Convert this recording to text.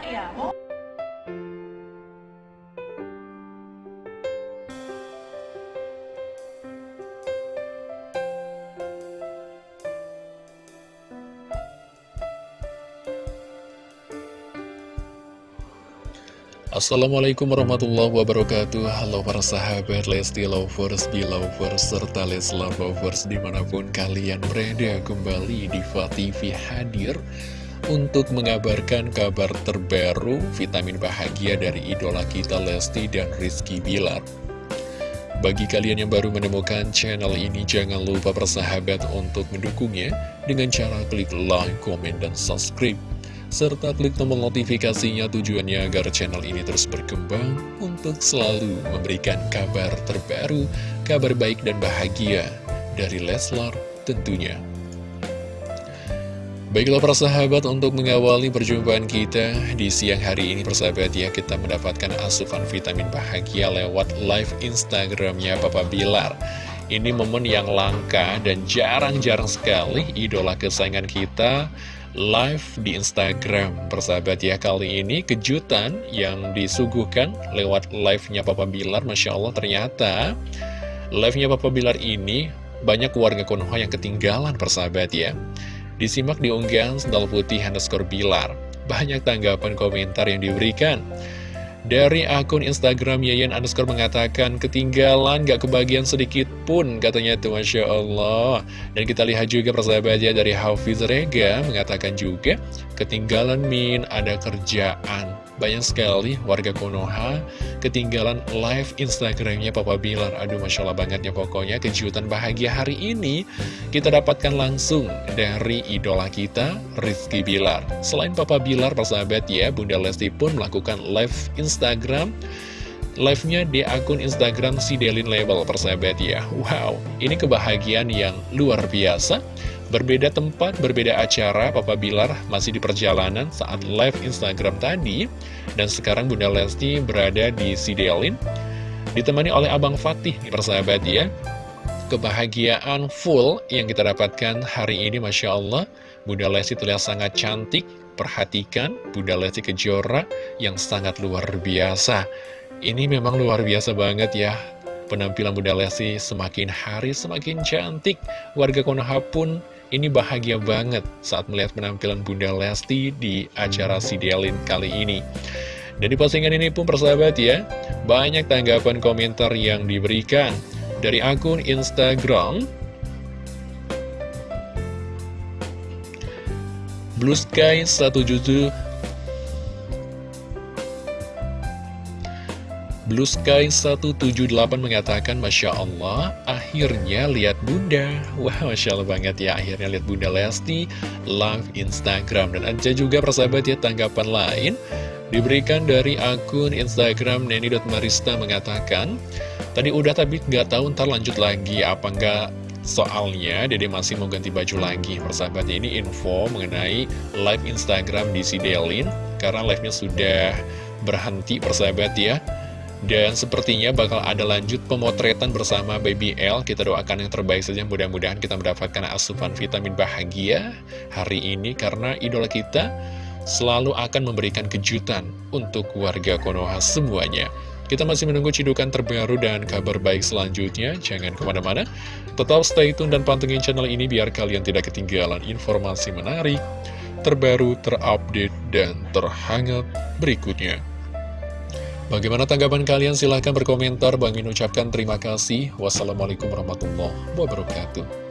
Ya? Assalamualaikum warahmatullahi wabarakatuh Halo para sahabat Lesti Lovers, Belovers, serta Leslar Lovers di mana pun kalian berada kembali di TV hadir untuk mengabarkan kabar terbaru vitamin bahagia dari idola kita Lesti dan Rizky Bilar bagi kalian yang baru menemukan channel ini, jangan lupa persahabat untuk mendukungnya dengan cara klik like, komen, dan subscribe serta klik tombol notifikasinya tujuannya agar channel ini terus berkembang untuk selalu memberikan kabar terbaru, kabar baik dan bahagia dari Leslar tentunya. Baiklah para sahabat untuk mengawali perjumpaan kita di siang hari ini persahabat ya kita mendapatkan asupan vitamin bahagia lewat live Instagramnya Papa Bilar. Ini momen yang langka dan jarang-jarang sekali idola kesayangan kita live di Instagram. Persahabat ya kali ini kejutan yang disuguhkan lewat live-nya Papa Bilar. Masya Allah ternyata live-nya Papa Bilar ini banyak warga Konoha yang ketinggalan persahabat ya Disimak di unggahan sendal putih underscore Bilar. Banyak tanggapan komentar yang diberikan. Dari akun Instagram Yayan underscore mengatakan ketinggalan gak kebagian sedikit pun katanya tuh Masya Allah. Dan kita lihat juga persahabatnya dari Hafiz Rega mengatakan juga ketinggalan Min. Ada kerjaan. Banyak sekali warga Konoha ketinggalan live Instagramnya Papa Bilar. Aduh, Masya Allah banget ya pokoknya kejutan bahagia hari ini kita dapatkan langsung dari idola kita, Rizky Bilar. Selain Papa Bilar, persahabat ya, Bunda Lesti pun melakukan live Instagram Live-nya di akun Instagram si Delin Label persahabat ya Wow, ini kebahagiaan yang luar biasa Berbeda tempat, berbeda acara, Papa Bilar masih di perjalanan saat live Instagram tadi. Dan sekarang Bunda Lesti berada di Sidelin, ditemani oleh Abang Fatih, persahabat ya. Kebahagiaan full yang kita dapatkan hari ini, Masya Allah. Bunda Lesti terlihat sangat cantik, perhatikan Bunda Lesti Kejora yang sangat luar biasa. Ini memang luar biasa banget ya penampilan Bunda Lesti semakin hari semakin cantik. Warga Konoha pun ini bahagia banget saat melihat penampilan Bunda Lesti di acara Sidelin kali ini. Dan di postingan ini pun persahabat ya, banyak tanggapan komentar yang diberikan dari akun Instagram Blue Sky 17 Blue Sky 178 mengatakan Masya Allah, akhirnya lihat bunda. Wah, Masya Allah banget ya, akhirnya lihat bunda Lesti live Instagram. Dan ada juga persahabat ya tanggapan lain Diberikan dari akun Instagram Neni.marista mengatakan Tadi udah tapi nggak tahu ntar lanjut lagi apa nggak Soalnya Dede masih mau ganti baju lagi. Persahabat ini info mengenai live Instagram di Sidelin Karena live-nya sudah berhenti persahabat ya dan sepertinya bakal ada lanjut pemotretan bersama Baby L Kita doakan yang terbaik saja mudah-mudahan kita mendapatkan asupan vitamin bahagia hari ini Karena idola kita selalu akan memberikan kejutan untuk warga Konoha semuanya kita masih menunggu cidukan terbaru dan kabar baik selanjutnya. Jangan ke mana-mana. Tetap stay tune dan pantengin channel ini biar kalian tidak ketinggalan informasi menarik, terbaru, terupdate, dan terhangat berikutnya. Bagaimana tanggapan kalian? Silahkan berkomentar. Bang ucapkan terima kasih. Wassalamualaikum warahmatullahi wabarakatuh.